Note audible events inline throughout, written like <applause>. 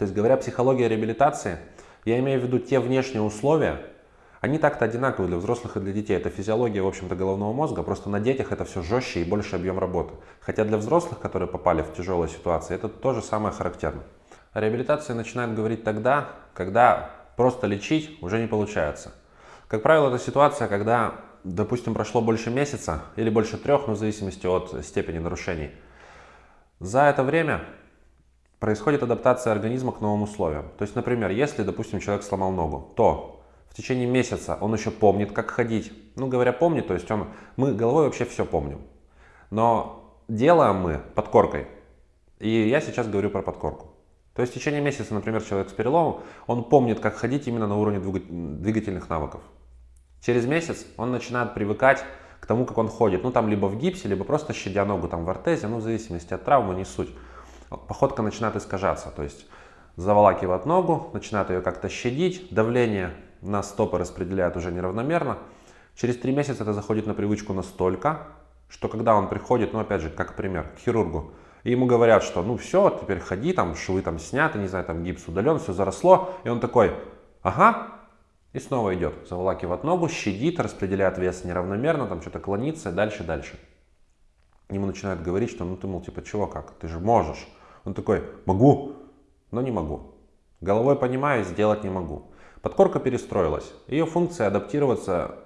То есть, говоря психология реабилитации, я имею в виду те внешние условия, они так-то одинаковые для взрослых и для детей. Это физиология, в общем-то, головного мозга, просто на детях это все жестче и больше объем работы. Хотя для взрослых, которые попали в тяжелые ситуации, это то же самое характерно. О реабилитации начинают говорить тогда, когда просто лечить уже не получается. Как правило, это ситуация, когда, допустим, прошло больше месяца или больше трех, ну, в зависимости от степени нарушений. За это время происходит адаптация организма к новым условиям. То есть, например, если, допустим, человек сломал ногу, то в течение месяца он еще помнит, как ходить. Ну, говоря помнит, то есть он, мы головой вообще все помним. Но делаем мы подкоркой. И я сейчас говорю про подкорку. То есть в течение месяца, например, человек с переломом, он помнит, как ходить именно на уровне двигательных навыков. Через месяц он начинает привыкать к тому, как он ходит. Ну, там либо в гипсе, либо просто щадя ногу там в артезе, ну, в зависимости от травмы, не суть. Походка начинает искажаться, то есть заволакивает ногу, начинает ее как-то щадить, давление на стопы распределяют уже неравномерно. Через три месяца это заходит на привычку настолько, что когда он приходит, ну опять же, как пример, к хирургу, и ему говорят, что ну все, теперь ходи, там швы там сняты, не знаю, там гипс удален, все заросло, и он такой, ага, и снова идет, заволакивает ногу, щадит, распределяет вес неравномерно, там что-то клонится, дальше, дальше. Ему начинают говорить, что ну ты, мол, типа, чего, как, ты же можешь. Он такой, могу, но не могу. Головой понимаю, сделать не могу. Подкорка перестроилась. Ее функция адаптироваться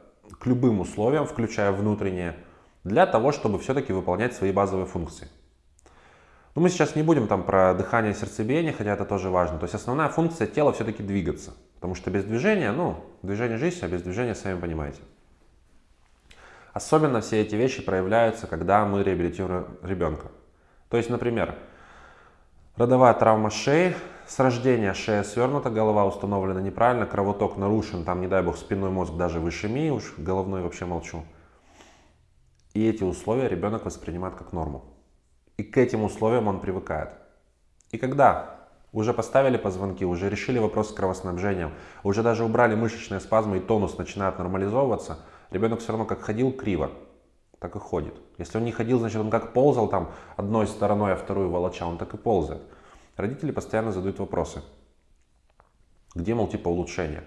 к любым условиям, включая внутренние, для того, чтобы все-таки выполнять свои базовые функции. Но мы сейчас не будем там про дыхание и сердцебиение, хотя это тоже важно. То есть основная функция тела все-таки двигаться. Потому что без движения, ну, движение жизнь, а без движения, сами понимаете. Особенно все эти вещи проявляются, когда мы реабилитируем ребенка. То есть, например, родовая травма шеи, с рождения шея свернута, голова установлена неправильно, кровоток нарушен, там, не дай бог, спинной мозг даже в ишемии, уж головной вообще молчу. И эти условия ребенок воспринимает как норму. И к этим условиям он привыкает. И когда уже поставили позвонки, уже решили вопрос с кровоснабжением, уже даже убрали мышечные спазмы и тонус начинает нормализовываться, ребенок все равно как ходил криво, так и ходит. Если он не ходил, значит он как ползал там одной стороной, а вторую волоча, он так и ползает. Родители постоянно задают вопросы. Где, мол, типа улучшения?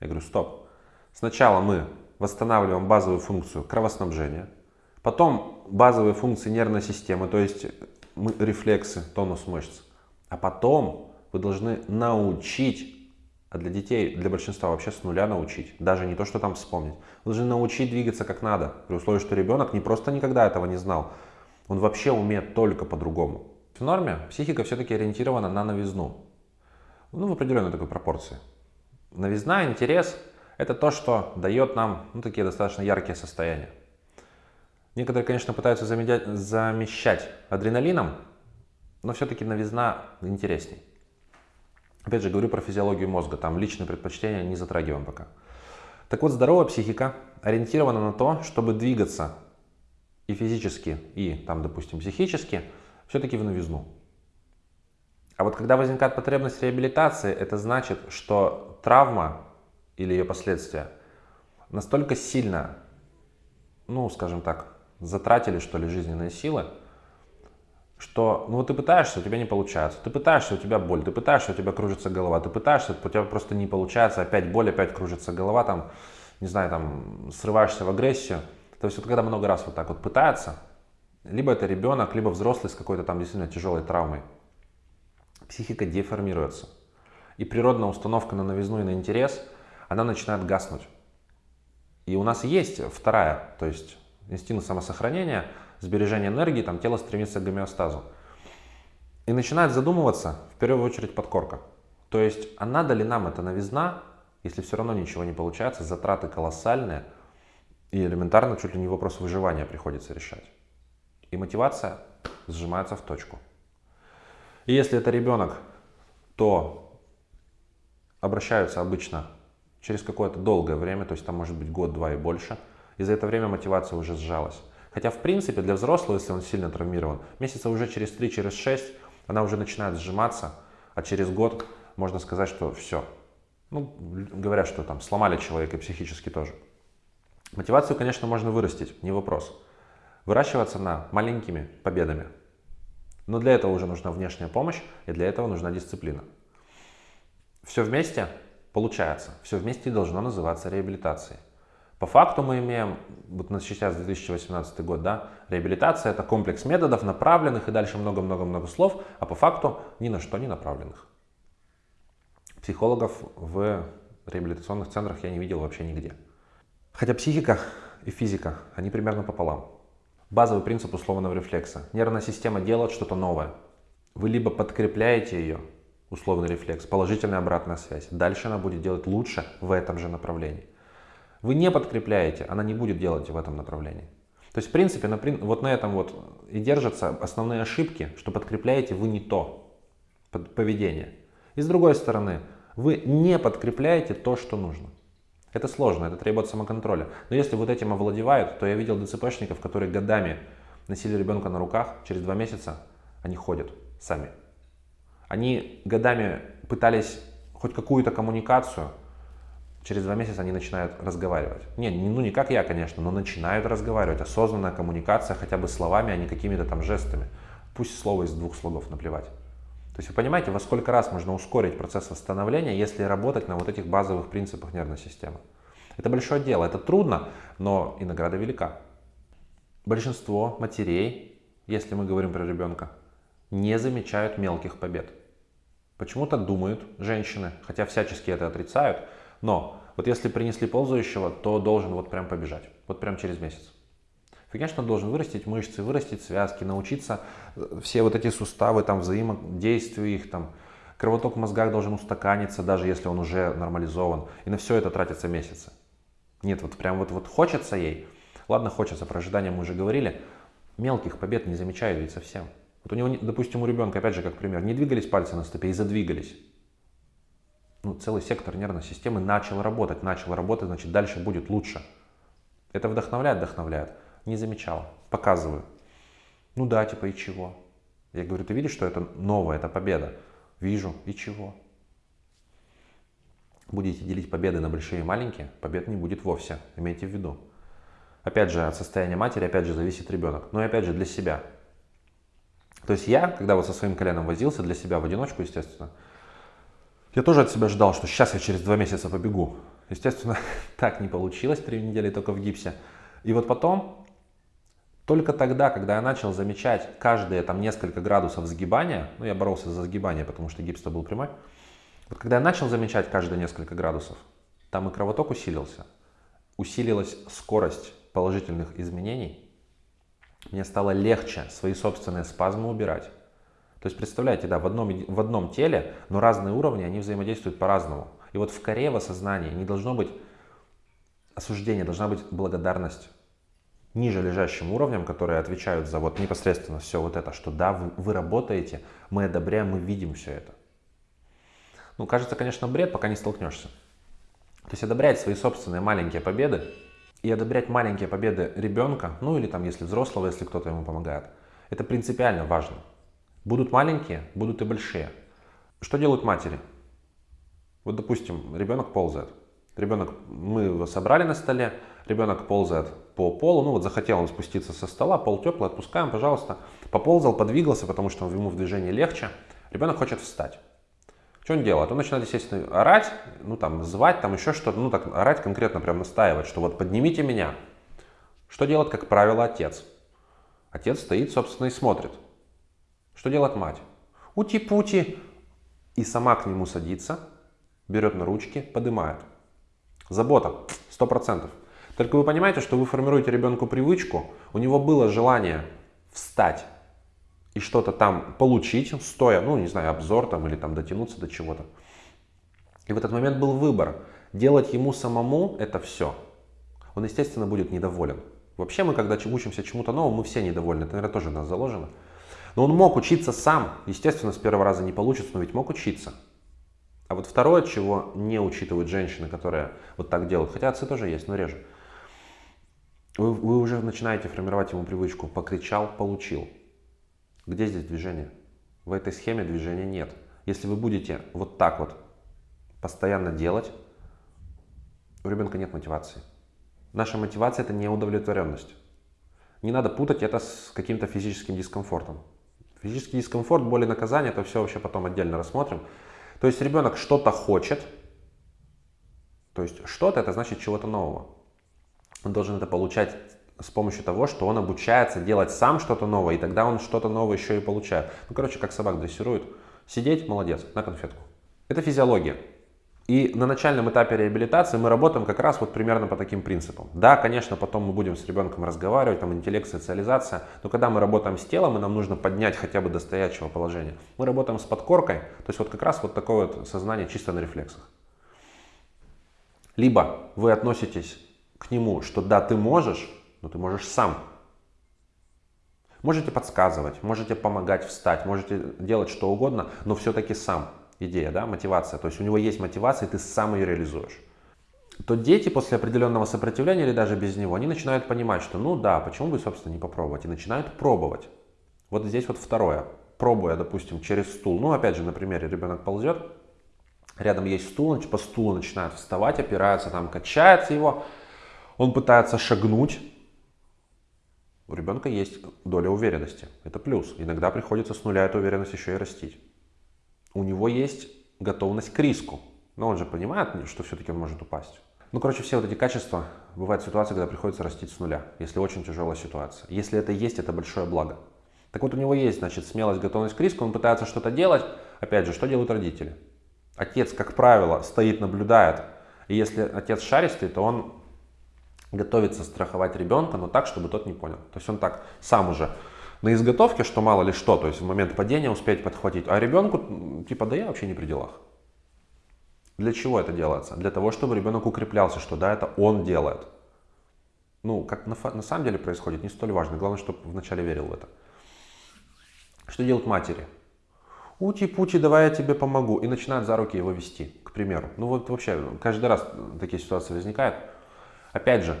Я говорю, стоп. Сначала мы восстанавливаем базовую функцию кровоснабжения, потом базовые функции нервной системы, то есть мы, рефлексы, тонус мышц. А потом вы должны научить, а для детей, для большинства вообще с нуля научить, даже не то, что там вспомнить. Должны научить двигаться как надо, при условии, что ребенок не просто никогда этого не знал, он вообще умеет только по-другому. В норме психика все-таки ориентирована на новизну. Ну, в определенной такой пропорции. Новизна, интерес – это то, что дает нам ну, такие достаточно яркие состояния. Некоторые, конечно, пытаются замещать адреналином, но все-таки новизна интересней. Опять же, говорю про физиологию мозга, там личные предпочтения не затрагиваем пока. Так вот, здоровая психика ориентирована на то, чтобы двигаться и физически, и там, допустим, психически – все-таки в новизну. А вот когда возникает потребность реабилитации, это значит, что травма или ее последствия настолько сильно, ну, скажем так, затратили, что ли, жизненные силы, что, ну, вот ты пытаешься, у тебя не получается, ты пытаешься, у тебя боль, ты пытаешься, у тебя кружится голова, ты пытаешься, у тебя просто не получается, опять боль, опять кружится голова, там, не знаю, там, срываешься в агрессию. То есть вот когда много раз вот так вот пытается, либо это ребенок, либо взрослый с какой-то там действительно тяжелой травмой. Психика деформируется. И природная установка на новизну и на интерес, она начинает гаснуть. И у нас есть вторая, то есть инстинкт самосохранения, сбережение энергии, там тело стремится к гомеостазу. И начинает задумываться, в первую очередь, подкорка. То есть, а надо ли нам эта новизна, если все равно ничего не получается, затраты колоссальные, и элементарно чуть ли не вопрос выживания приходится решать и мотивация сжимается в точку. И если это ребенок, то обращаются обычно через какое-то долгое время, то есть там может быть год-два и больше, и за это время мотивация уже сжалась. Хотя в принципе для взрослого, если он сильно травмирован, месяца уже через 3, через 6 она уже начинает сжиматься, а через год можно сказать, что все. Ну, говорят, что там сломали человека психически тоже. Мотивацию, конечно, можно вырастить, не вопрос выращиваться на маленькими победами. Но для этого уже нужна внешняя помощь, и для этого нужна дисциплина. все вместе получается, все вместе должно называться реабилитацией. По факту мы имеем, вот сейчас 2018 год, да, реабилитация это комплекс методов, направленных и дальше много-много-много слов, а по факту ни на что не направленных. Психологов в реабилитационных центрах я не видел вообще нигде. Хотя психика и физика, они примерно пополам. Базовый принцип условного рефлекса. Нервная система делает что-то новое. Вы либо подкрепляете ее, условный рефлекс, положительная обратная связь. Дальше она будет делать лучше в этом же направлении. Вы не подкрепляете, она не будет делать в этом направлении. То есть, в принципе, на, вот на этом вот и держатся основные ошибки, что подкрепляете вы не то поведение. И с другой стороны, вы не подкрепляете то, что нужно. Это сложно, это требует самоконтроля. Но если вот этим овладевают, то я видел ДЦПшников, которые годами носили ребенка на руках, через два месяца они ходят сами. Они годами пытались хоть какую-то коммуникацию, через два месяца они начинают разговаривать. Не, ну не как я, конечно, но начинают разговаривать. Осознанная коммуникация хотя бы словами, а не какими-то там жестами. Пусть слово из двух слогов наплевать. То есть вы понимаете, во сколько раз можно ускорить процесс восстановления, если работать на вот этих базовых принципах нервной системы. Это большое дело, это трудно, но и награда велика. Большинство матерей, если мы говорим про ребенка, не замечают мелких побед. Почему-то думают женщины, хотя всячески это отрицают, но вот если принесли ползающего, то должен вот прям побежать, вот прям через месяц. Конечно, должен вырастить мышцы, вырастить связки, научиться э, все вот эти суставы, там, взаимодействию их, там, кровоток в мозгах должен устаканиться, даже если он уже нормализован. И на все это тратятся месяцы. Нет, вот прям вот, вот хочется ей. Ладно, хочется, про ожидания мы уже говорили. Мелких побед не замечают ведь совсем. Вот у него, допустим, у ребенка, опять же, как пример, не двигались пальцы на стопе и задвигались. Ну, целый сектор нервной системы начал работать, начал работать, значит, дальше будет лучше. Это вдохновляет, вдохновляет не замечал. Показываю. Ну да, типа и чего? Я говорю, ты видишь, что это новое, это победа? Вижу, и чего? Будете делить победы на большие и маленькие, побед не будет вовсе, имейте в виду. Опять же, от состояния матери, опять же, зависит ребенок. Но и опять же, для себя. То есть я, когда вот со своим коленом возился, для себя в одиночку, естественно, я тоже от себя ждал, что сейчас я через два месяца побегу. Естественно, <laughs> так не получилось, три недели только в гипсе. И вот потом только тогда, когда я начал замечать каждые там несколько градусов сгибания, ну я боролся за сгибание, потому что гипс-то был прямой, вот когда я начал замечать каждые несколько градусов, там и кровоток усилился, усилилась скорость положительных изменений, мне стало легче свои собственные спазмы убирать. То есть представляете, да, в одном, в одном теле, но разные уровни, они взаимодействуют по-разному. И вот в коре в осознании не должно быть осуждения, должна быть благодарность ниже лежащим уровням, которые отвечают за вот непосредственно все вот это, что да, вы, вы работаете, мы одобряем, мы видим все это. Ну, кажется, конечно, бред, пока не столкнешься. То есть одобрять свои собственные маленькие победы и одобрять маленькие победы ребенка, ну или там, если взрослого, если кто-то ему помогает, это принципиально важно. Будут маленькие, будут и большие. Что делают матери? Вот, допустим, ребенок ползает. Ребенок, мы его собрали на столе, ребенок ползает по полу, ну вот захотел он спуститься со стола, пол теплый, отпускаем, пожалуйста. Поползал, подвигался, потому что ему в движении легче. Ребенок хочет встать. Что он делает? Он начинает, естественно, орать, ну там, звать, там еще что-то, ну так, орать конкретно, прям настаивать, что вот поднимите меня. Что делает, как правило, отец? Отец стоит, собственно, и смотрит. Что делает мать? Ути-пути. И сама к нему садится, берет на ручки, поднимает. Забота, сто процентов. Только вы понимаете, что вы формируете ребенку привычку, у него было желание встать и что-то там получить, стоя, ну, не знаю, обзор там или там дотянуться до чего-то. И в этот момент был выбор, делать ему самому это все. Он, естественно, будет недоволен. Вообще мы, когда учимся чему-то новому, мы все недовольны. Это, наверное, тоже у нас заложено. Но он мог учиться сам. Естественно, с первого раза не получится, но ведь мог учиться. А вот второе, чего не учитывают женщины, которые вот так делают, хотя отцы тоже есть, но реже. Вы, вы уже начинаете формировать ему привычку «покричал, получил». Где здесь движение? В этой схеме движения нет. Если вы будете вот так вот постоянно делать, у ребенка нет мотивации. Наша мотивация – это неудовлетворенность. Не надо путать это с каким-то физическим дискомфортом. Физический дискомфорт, боль и наказание – это все вообще потом отдельно рассмотрим. То есть ребенок что-то хочет, то есть что-то это значит чего-то нового. Он должен это получать с помощью того, что он обучается делать сам что-то новое, и тогда он что-то новое еще и получает. Ну, короче, как собак дрессируют. Сидеть, молодец, на конфетку. Это физиология. И на начальном этапе реабилитации мы работаем как раз вот примерно по таким принципам. Да, конечно, потом мы будем с ребенком разговаривать, там интеллект, социализация, но когда мы работаем с телом, и нам нужно поднять хотя бы до стоячего положения, мы работаем с подкоркой, то есть вот как раз вот такое вот сознание чисто на рефлексах. Либо вы относитесь к нему, что да, ты можешь, но ты можешь сам. Можете подсказывать, можете помогать встать, можете делать что угодно, но все-таки сам. Идея, да, мотивация. То есть у него есть мотивация, и ты сам ее реализуешь. То дети после определенного сопротивления или даже без него, они начинают понимать, что ну да, почему бы, собственно, не попробовать. И начинают пробовать. Вот здесь вот второе. Пробуя, допустим, через стул. Ну, опять же, на примере ребенок ползет, рядом есть стул, по стулу начинает вставать, опирается, там качается его. Он пытается шагнуть, у ребенка есть доля уверенности. Это плюс. Иногда приходится с нуля эту уверенность еще и растить. У него есть готовность к риску. Но он же понимает, что все-таки он может упасть. Ну, короче, все вот эти качества, бывают ситуации, когда приходится растить с нуля, если очень тяжелая ситуация. Если это есть, это большое благо. Так вот, у него есть, значит, смелость, готовность к риску, он пытается что-то делать. Опять же, что делают родители? Отец, как правило, стоит, наблюдает. И если отец шаристый, то он готовится страховать ребенка, но так, чтобы тот не понял. То есть он так сам уже на изготовке, что мало ли что, то есть в момент падения успеть подхватить, а ребенку типа да я вообще не при делах. Для чего это делается? Для того, чтобы ребенок укреплялся, что да, это он делает. Ну, как на, на самом деле происходит, не столь важно. Главное, чтобы вначале верил в это. Что делают матери? Ути-пути, давай я тебе помогу. И начинают за руки его вести, к примеру. Ну вот вообще, каждый раз такие ситуации возникают. Опять же,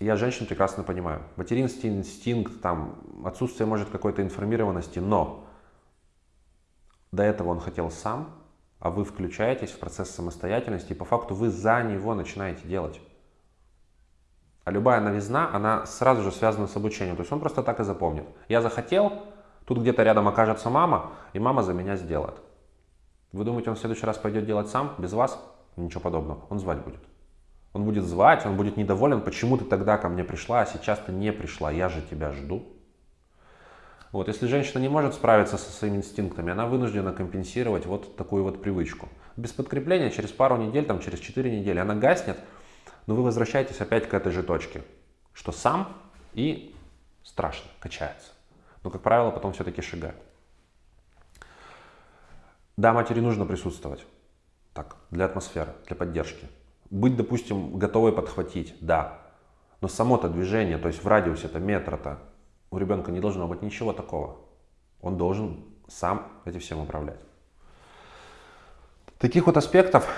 я женщин прекрасно понимаю. Материнский инстинкт, там, отсутствие, может, какой-то информированности, но до этого он хотел сам, а вы включаетесь в процесс самостоятельности, и по факту вы за него начинаете делать. А любая новизна, она сразу же связана с обучением. То есть он просто так и запомнит. Я захотел, тут где-то рядом окажется мама, и мама за меня сделает. Вы думаете, он в следующий раз пойдет делать сам, без вас? Ничего подобного. Он звать будет. Он будет звать, он будет недоволен, почему ты тогда ко мне пришла, а сейчас ты не пришла, я же тебя жду. Вот, если женщина не может справиться со своими инстинктами, она вынуждена компенсировать вот такую вот привычку. Без подкрепления через пару недель, там, через 4 недели она гаснет, но вы возвращаетесь опять к этой же точке, что сам и страшно, качается. Но, как правило, потом все-таки шагает. Да, матери нужно присутствовать. Так, для атмосферы, для поддержки. Быть, допустим, готовой подхватить, да. Но само-то движение, то есть в радиусе это метра-то, у ребенка не должно быть ничего такого. Он должен сам этим всем управлять. Таких вот аспектов,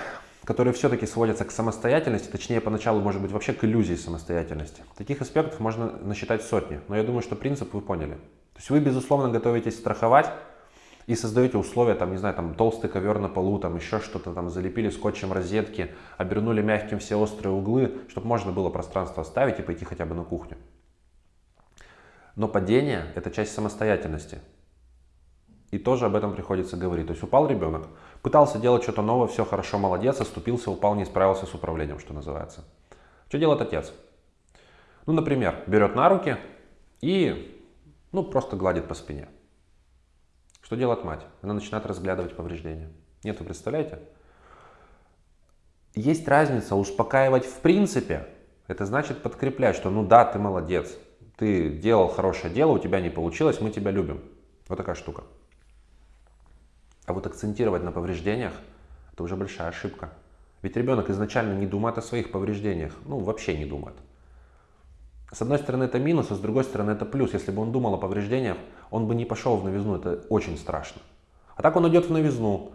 которые все-таки сводятся к самостоятельности, точнее поначалу может быть вообще к иллюзии самостоятельности. Таких аспектов можно насчитать сотни, но я думаю, что принцип вы поняли. То есть вы, безусловно, готовитесь страховать, и создаете условия, там, не знаю, там толстый ковер на полу, там еще что-то, там залепили скотчем розетки, обернули мягким все острые углы, чтобы можно было пространство оставить и пойти хотя бы на кухню. Но падение – это часть самостоятельности. И тоже об этом приходится говорить. То есть упал ребенок, пытался делать что-то новое, все хорошо, молодец, оступился, упал, не справился с управлением, что называется. Что делает отец? Ну, например, берет на руки и ну, просто гладит по спине. Что делает мать? Она начинает разглядывать повреждения. Нет, вы представляете? Есть разница успокаивать в принципе. Это значит подкреплять, что ну да, ты молодец. Ты делал хорошее дело, у тебя не получилось, мы тебя любим. Вот такая штука. А вот акцентировать на повреждениях, это уже большая ошибка. Ведь ребенок изначально не думает о своих повреждениях. Ну, вообще не думает. С одной стороны это минус, а с другой стороны это плюс. Если бы он думал о повреждениях, он бы не пошел в новизну, это очень страшно. А так он идет в новизну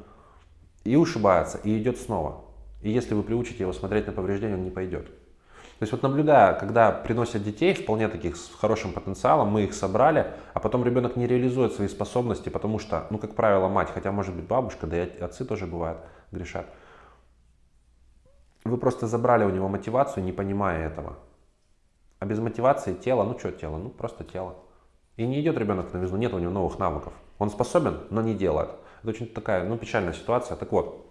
и ушибается, и идет снова. И если вы приучите его смотреть на повреждения, он не пойдет. То есть вот наблюдая, когда приносят детей, вполне таких с хорошим потенциалом, мы их собрали, а потом ребенок не реализует свои способности, потому что, ну, как правило, мать, хотя может быть бабушка, да и отцы тоже бывают, грешат. Вы просто забрали у него мотивацию, не понимая этого. А без мотивации тело, ну что тело, ну просто тело. И не идет ребенок на новизну, нет у него новых навыков. Он способен, но не делает. Это очень такая, ну, печальная ситуация. Так вот,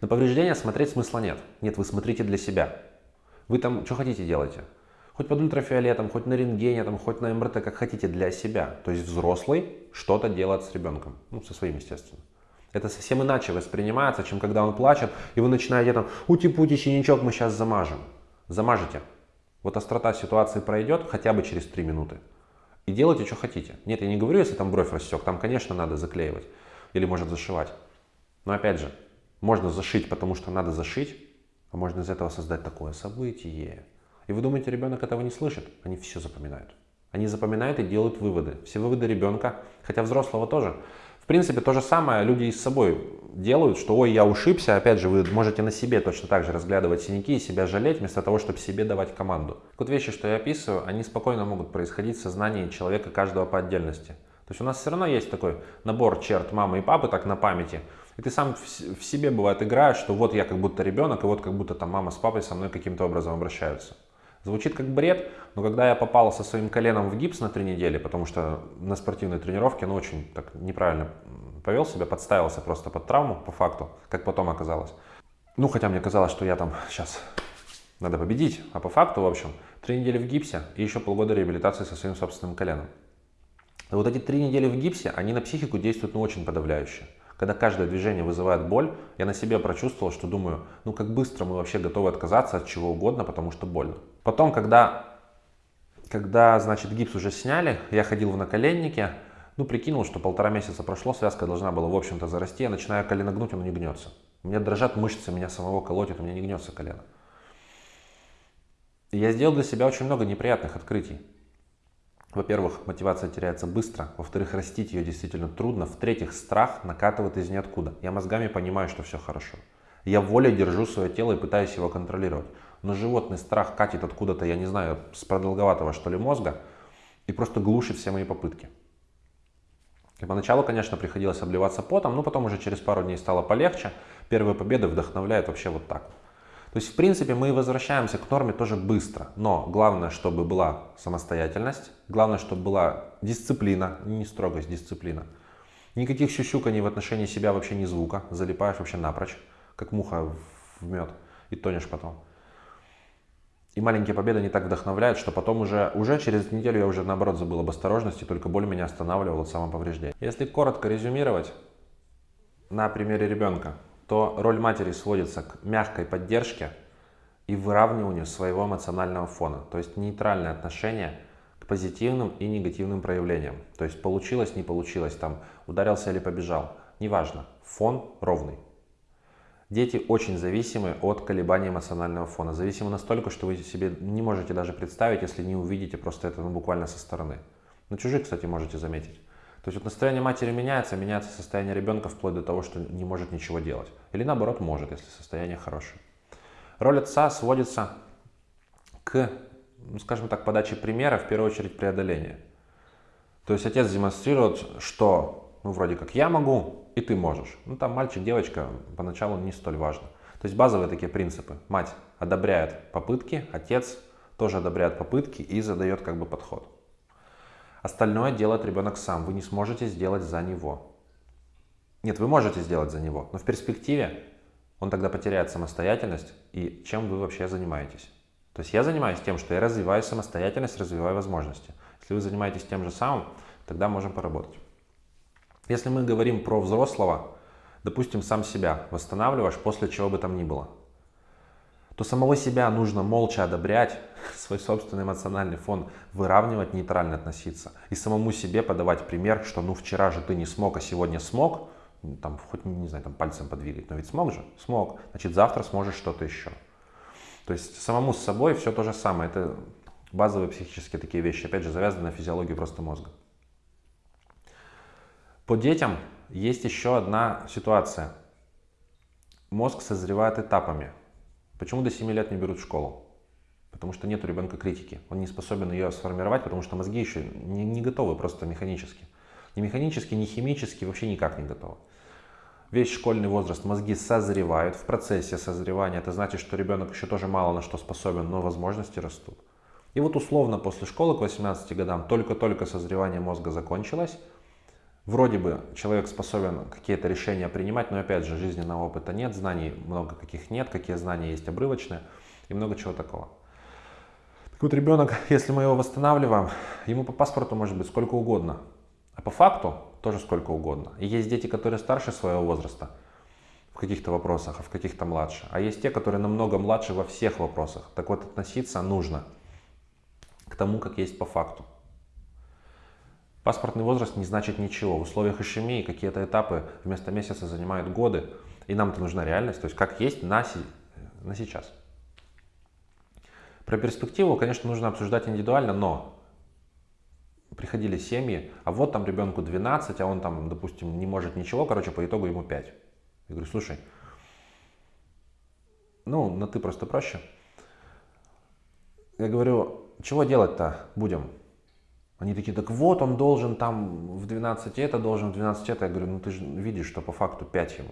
на повреждения смотреть смысла нет. Нет, вы смотрите для себя. Вы там что хотите делайте. Хоть под ультрафиолетом, хоть на рентгене, там, хоть на МРТ, как хотите, для себя. То есть взрослый что-то делает с ребенком. Ну, со своим, естественно. Это совсем иначе воспринимается, чем когда он плачет, и вы начинаете там, ути-пути, синячок мы сейчас замажем. Замажете. Вот острота ситуации пройдет хотя бы через 3 минуты. И делайте, что хотите. Нет, я не говорю, если там бровь рассек, там, конечно, надо заклеивать. Или может зашивать. Но опять же, можно зашить, потому что надо зашить, а можно из этого создать такое событие. И вы думаете, ребенок этого не слышит? Они все запоминают. Они запоминают и делают выводы. Все выводы ребенка, хотя взрослого тоже. В принципе, то же самое люди и с собой делают, что ой, я ушибся, опять же, вы можете на себе точно так же разглядывать синяки и себя жалеть, вместо того, чтобы себе давать команду. Вот вещи, что я описываю, они спокойно могут происходить в сознании человека каждого по отдельности. То есть у нас все равно есть такой набор черт мамы и папы, так на памяти. И ты сам в себе, бывает, играешь, что вот я как будто ребенок, и вот как будто там мама с папой со мной каким-то образом обращаются. Звучит как бред, но когда я попал со своим коленом в гипс на три недели, потому что на спортивной тренировке, ну, очень так неправильно повел себя, подставился просто под травму, по факту, как потом оказалось. Ну, хотя мне казалось, что я там сейчас надо победить, а по факту, в общем, три недели в гипсе и еще полгода реабилитации со своим собственным коленом. И вот эти три недели в гипсе, они на психику действуют ну, очень подавляюще. Когда каждое движение вызывает боль, я на себе прочувствовал, что думаю, ну как быстро мы вообще готовы отказаться от чего угодно, потому что больно. Потом, когда, когда значит, гипс уже сняли, я ходил в наколеннике, ну прикинул, что полтора месяца прошло, связка должна была, в общем-то, зарасти, я начинаю колено гнуть, оно не гнется. У меня дрожат мышцы, меня самого колотит, у меня не гнется колено. И я сделал для себя очень много неприятных открытий. Во-первых, мотивация теряется быстро. Во-вторых, растить ее действительно трудно. В-третьих, страх накатывает из ниоткуда. Я мозгами понимаю, что все хорошо. Я волей держу свое тело и пытаюсь его контролировать. Но животный страх катит откуда-то, я не знаю, с продолговатого что ли мозга и просто глушит все мои попытки. И поначалу, конечно, приходилось обливаться потом, но потом уже через пару дней стало полегче. Первые победы вдохновляют вообще вот так. То есть, в принципе, мы возвращаемся к норме тоже быстро. Но главное, чтобы была самостоятельность, главное, чтобы была дисциплина, не строгость, дисциплина. Никаких щущуканий в отношении себя вообще ни звука, залипаешь вообще напрочь, как муха в мед, и тонешь потом. И маленькие победы не так вдохновляют, что потом уже, уже через неделю я уже наоборот забыл об осторожности, только боль меня останавливала от самоповреждения. Если коротко резюмировать на примере ребенка, то роль матери сводится к мягкой поддержке и выравниванию своего эмоционального фона, то есть нейтральное отношение к позитивным и негативным проявлениям. То есть получилось, не получилось, там ударился или побежал, неважно, фон ровный. Дети очень зависимы от колебаний эмоционального фона. Зависимы настолько, что вы себе не можете даже представить, если не увидите просто это ну, буквально со стороны. На чужих, кстати, можете заметить. То есть вот настроение матери меняется, меняется состояние ребенка вплоть до того, что не может ничего делать. Или наоборот может, если состояние хорошее. Роль отца сводится к, ну, скажем так, подаче примера, в первую очередь преодоления. То есть отец демонстрирует, что, ну, вроде как я могу, и ты можешь. Ну, там мальчик, девочка, поначалу не столь важно. То есть базовые такие принципы. Мать одобряет попытки, отец тоже одобряет попытки и задает как бы подход. Остальное делает ребенок сам. Вы не сможете сделать за него. Нет, вы можете сделать за него, но в перспективе он тогда потеряет самостоятельность и чем вы вообще занимаетесь. То есть я занимаюсь тем, что я развиваю самостоятельность, развиваю возможности. Если вы занимаетесь тем же самым, тогда можем поработать. Если мы говорим про взрослого, допустим, сам себя восстанавливаешь после чего бы там ни было – то самого себя нужно молча одобрять, <laughs> свой собственный эмоциональный фон выравнивать, нейтрально относиться. И самому себе подавать пример, что ну вчера же ты не смог, а сегодня смог, там хоть, не знаю, там пальцем подвигать, но ведь смог же? Смог. Значит, завтра сможешь что-то еще. То есть самому с собой все то же самое. Это базовые психические такие вещи, опять же, завязаны на физиологию просто мозга. По детям есть еще одна ситуация. Мозг созревает этапами. Почему до 7 лет не берут в школу? Потому что нет у ребенка критики. Он не способен ее сформировать, потому что мозги еще не, не готовы просто механически. Ни механически, ни химически, вообще никак не готовы. Весь школьный возраст мозги созревают. В процессе созревания это значит, что ребенок еще тоже мало на что способен, но возможности растут. И вот условно после школы к 18 годам только-только созревание мозга закончилось, Вроде бы человек способен какие-то решения принимать, но опять же жизненного опыта нет, знаний много каких нет, какие знания есть обрывочные и много чего такого. Так вот ребенок, <laughs> если мы его восстанавливаем, ему по паспорту может быть сколько угодно, а по факту тоже сколько угодно. И есть дети, которые старше своего возраста в каких-то вопросах, а в каких-то младше. А есть те, которые намного младше во всех вопросах. Так вот относиться нужно к тому, как есть по факту. Паспортный возраст не значит ничего. В условиях ишемии какие-то этапы вместо месяца занимают годы. И нам-то нужна реальность, то есть как есть на, си, на сейчас. Про перспективу, конечно, нужно обсуждать индивидуально, но приходили семьи, а вот там ребенку 12, а он там, допустим, не может ничего, короче, по итогу ему 5. Я говорю, слушай, ну, на ты просто проще. Я говорю, чего делать-то будем? Они такие, так вот, он должен там в 12 это, должен в 12 это. Я говорю, ну ты же видишь, что по факту 5 ему.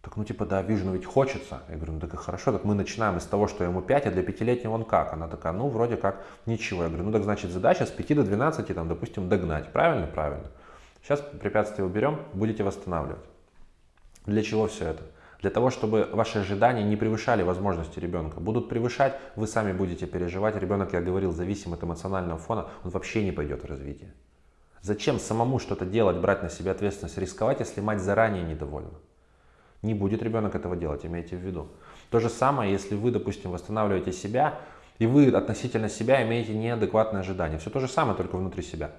Так, ну типа, да, вижу, но ведь хочется. Я говорю, ну так и хорошо, так мы начинаем из того, что ему 5, а для пятилетнего он как? Она такая, ну вроде как ничего. Я говорю, ну так значит задача с 5 до 12, там, допустим, догнать. Правильно? Правильно. Сейчас препятствие уберем, будете восстанавливать. Для чего все это? Для того, чтобы ваши ожидания не превышали возможности ребенка. Будут превышать, вы сами будете переживать. Ребенок, я говорил, зависим от эмоционального фона, он вообще не пойдет в развитие. Зачем самому что-то делать, брать на себя ответственность, рисковать, если мать заранее недовольна? Не будет ребенок этого делать, имейте в виду. То же самое, если вы, допустим, восстанавливаете себя, и вы относительно себя имеете неадекватное ожидание. Все то же самое, только внутри себя.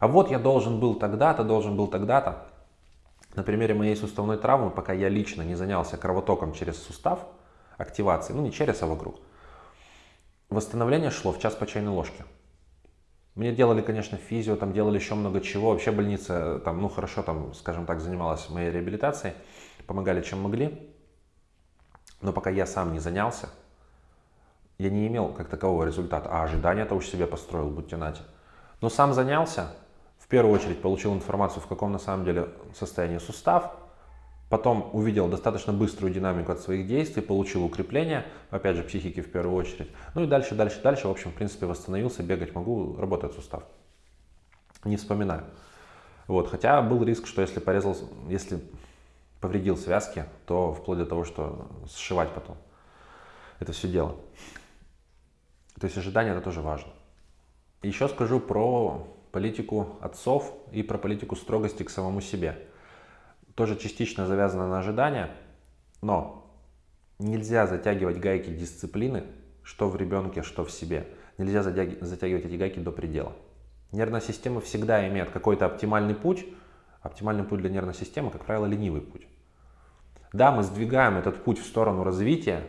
А вот я должен был тогда-то, должен был тогда-то. На примере моей суставной травмы, пока я лично не занялся кровотоком через сустав, активацией, ну не через, а вокруг, восстановление шло в час по чайной ложке. Мне делали, конечно, физио, там делали еще много чего. Вообще больница, там, ну хорошо, там, скажем так, занималась моей реабилитацией, помогали чем могли. Но пока я сам не занялся, я не имел как такового результата. А ожидания-то уж себе построил, будьте нате. Но сам занялся, первую очередь получил информацию, в каком на самом деле состоянии сустав, потом увидел достаточно быструю динамику от своих действий, получил укрепление, опять же, психики в первую очередь. Ну и дальше, дальше, дальше, в общем, в принципе, восстановился, бегать могу, работает сустав. Не вспоминаю. Вот, хотя был риск, что если порезал, если повредил связки, то вплоть до того, что сшивать потом это все дело. То есть ожидание это тоже важно. Еще скажу про политику отцов и про политику строгости к самому себе. Тоже частично завязано на ожидания, но нельзя затягивать гайки дисциплины, что в ребенке, что в себе. Нельзя затягивать эти гайки до предела. Нервная система всегда имеет какой-то оптимальный путь. Оптимальный путь для нервной системы, как правило, ленивый путь. Да, мы сдвигаем этот путь в сторону развития,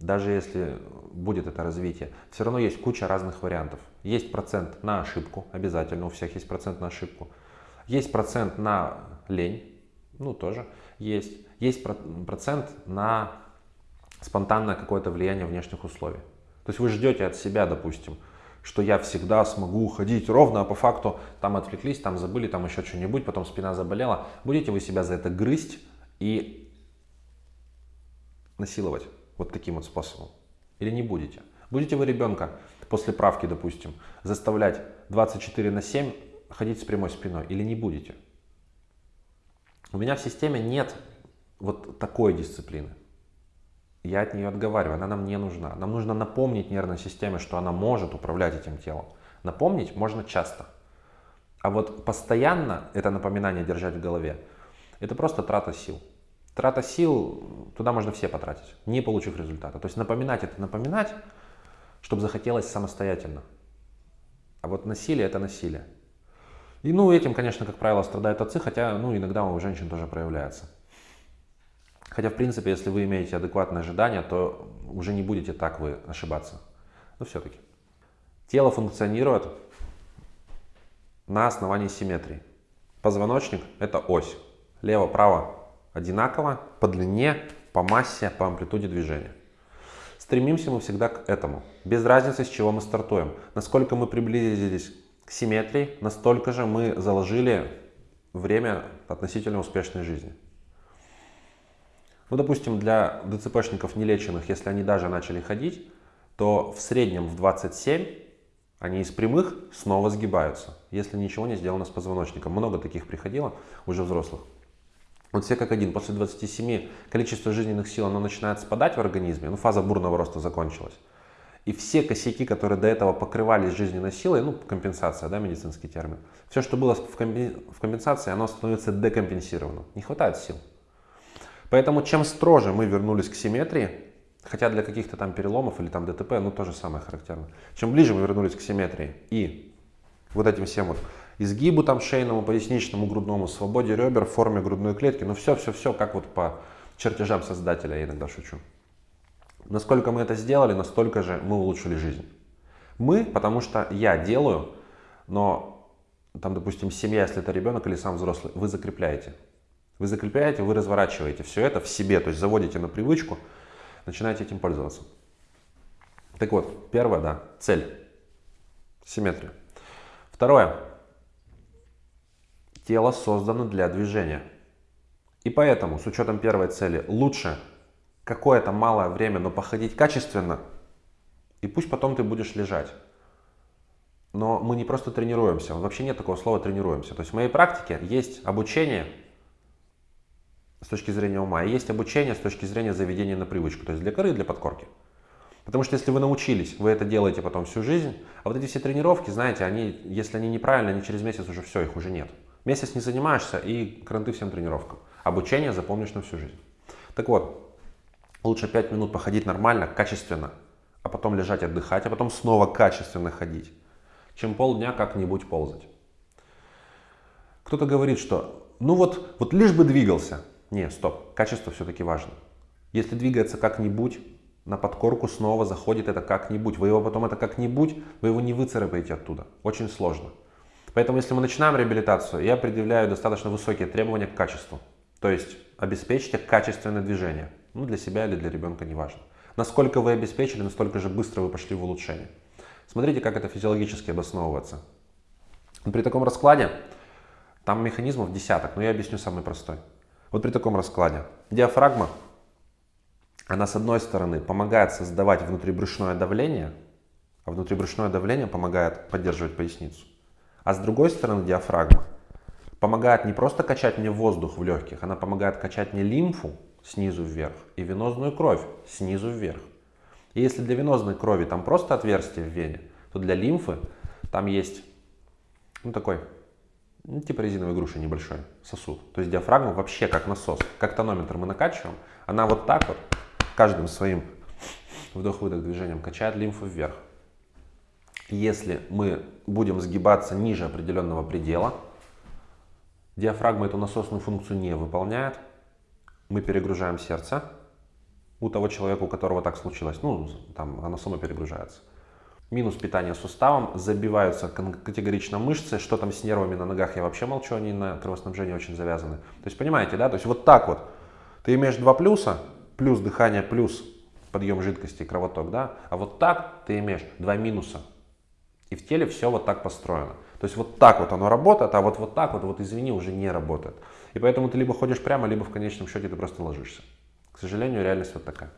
даже если будет это развитие, все равно есть куча разных вариантов. Есть процент на ошибку, обязательно у всех есть процент на ошибку. Есть процент на лень, ну тоже есть. Есть процент на спонтанное какое-то влияние внешних условий. То есть вы ждете от себя, допустим, что я всегда смогу ходить ровно, а по факту там отвлеклись, там забыли, там еще что-нибудь, потом спина заболела. Будете вы себя за это грызть и насиловать вот таким вот способом? Или не будете? Будете вы ребенка после правки, допустим, заставлять 24 на 7 ходить с прямой спиной или не будете? У меня в системе нет вот такой дисциплины. Я от нее отговариваю, она нам не нужна. Нам нужно напомнить нервной системе, что она может управлять этим телом. Напомнить можно часто. А вот постоянно это напоминание держать в голове, это просто трата сил. Трата сил, туда можно все потратить, не получив результата. То есть напоминать это напоминать, чтобы захотелось самостоятельно. А вот насилие это насилие. И ну этим, конечно, как правило, страдают отцы, хотя ну иногда у женщин тоже проявляется. Хотя, в принципе, если вы имеете адекватное ожидание, то уже не будете так вы ошибаться. Но все-таки. Тело функционирует на основании симметрии. Позвоночник – это ось. Лево-право одинаково по длине, по массе, по амплитуде движения. Стремимся мы всегда к этому, без разницы, с чего мы стартуем. Насколько мы приблизились к симметрии, настолько же мы заложили время относительно успешной жизни. Ну, допустим, для ДЦПшников нелеченных, если они даже начали ходить, то в среднем в 27 Они из прямых снова сгибаются, если ничего не сделано с позвоночником. Много таких приходило, уже взрослых. Вот все как один, после 27 количество жизненных сил оно начинает спадать в организме, ну фаза бурного роста закончилась. И все косяки, которые до этого покрывались жизненной силой, ну компенсация, да, медицинский термин, все, что было в компенсации, оно становится декомпенсированным. Не хватает сил. Поэтому чем строже мы вернулись к симметрии, хотя для каких-то там переломов или там ДТП, ну то же самое характерно. Чем ближе мы вернулись к симметрии и вот этим всем вот изгибу там шейному, поясничному, грудному, свободе ребер, форме грудной клетки. Ну все-все-все, как вот по чертежам создателя, я иногда шучу. Насколько мы это сделали, настолько же мы улучшили жизнь. Мы, потому что я делаю, но там, допустим, семья, если это ребенок или сам взрослый, вы закрепляете. Вы закрепляете, вы разворачиваете все это в себе, то есть заводите на привычку, начинаете этим пользоваться. Так вот, первое, да, цель, симметрия. Второе, Тело создано для движения. И поэтому, с учетом первой цели, лучше какое-то малое время, но походить качественно, и пусть потом ты будешь лежать. Но мы не просто тренируемся, вообще нет такого слова тренируемся. То есть в моей практике есть обучение с точки зрения ума, и есть обучение с точки зрения заведения на привычку, то есть для коры для подкорки. Потому что если вы научились, вы это делаете потом всю жизнь, а вот эти все тренировки, знаете, они, если они неправильные, они через месяц уже все, их уже нет. Месяц не занимаешься и кранты всем тренировкам. Обучение запомнишь на всю жизнь. Так вот, лучше 5 минут походить нормально, качественно, а потом лежать отдыхать, а потом снова качественно ходить, чем полдня как-нибудь ползать. Кто-то говорит, что ну вот, вот лишь бы двигался. Не, стоп, качество все-таки важно. Если двигается как-нибудь, на подкорку снова заходит это как-нибудь. Вы его потом это как-нибудь, вы его не выцарапаете оттуда. Очень сложно. Поэтому, если мы начинаем реабилитацию, я предъявляю достаточно высокие требования к качеству. То есть обеспечьте качественное движение. Ну, для себя или для ребенка, неважно. Насколько вы обеспечили, настолько же быстро вы пошли в улучшение. Смотрите, как это физиологически обосновывается. При таком раскладе, там механизмов десяток, но я объясню самый простой. Вот при таком раскладе диафрагма, она с одной стороны помогает создавать внутрибрюшное давление, а внутрибрюшное давление помогает поддерживать поясницу. А с другой стороны диафрагма помогает не просто качать мне воздух в легких, она помогает качать мне лимфу снизу вверх и венозную кровь снизу вверх. И если для венозной крови там просто отверстие в вене, то для лимфы там есть ну, такой, ну, типа резиновой груши небольшой сосуд. То есть диафрагма вообще как насос, как тонометр мы накачиваем, она вот так вот каждым своим вдох-выдох движением качает лимфу вверх. Если мы будем сгибаться ниже определенного предела, диафрагма эту насосную функцию не выполняет, мы перегружаем сердце у того человека, у которого так случилось, ну, там оно само перегружается. Минус питание суставом, забиваются категорично мышцы, что там с нервами на ногах, я вообще молчу, они на кровоснабжение очень завязаны. То есть, понимаете, да, то есть вот так вот, ты имеешь два плюса, плюс дыхание, плюс подъем жидкости кровоток, да, а вот так ты имеешь два минуса, и в теле все вот так построено. То есть вот так вот оно работает, а вот, вот так вот, вот извини, уже не работает. И поэтому ты либо ходишь прямо, либо в конечном счете ты просто ложишься. К сожалению, реальность вот такая.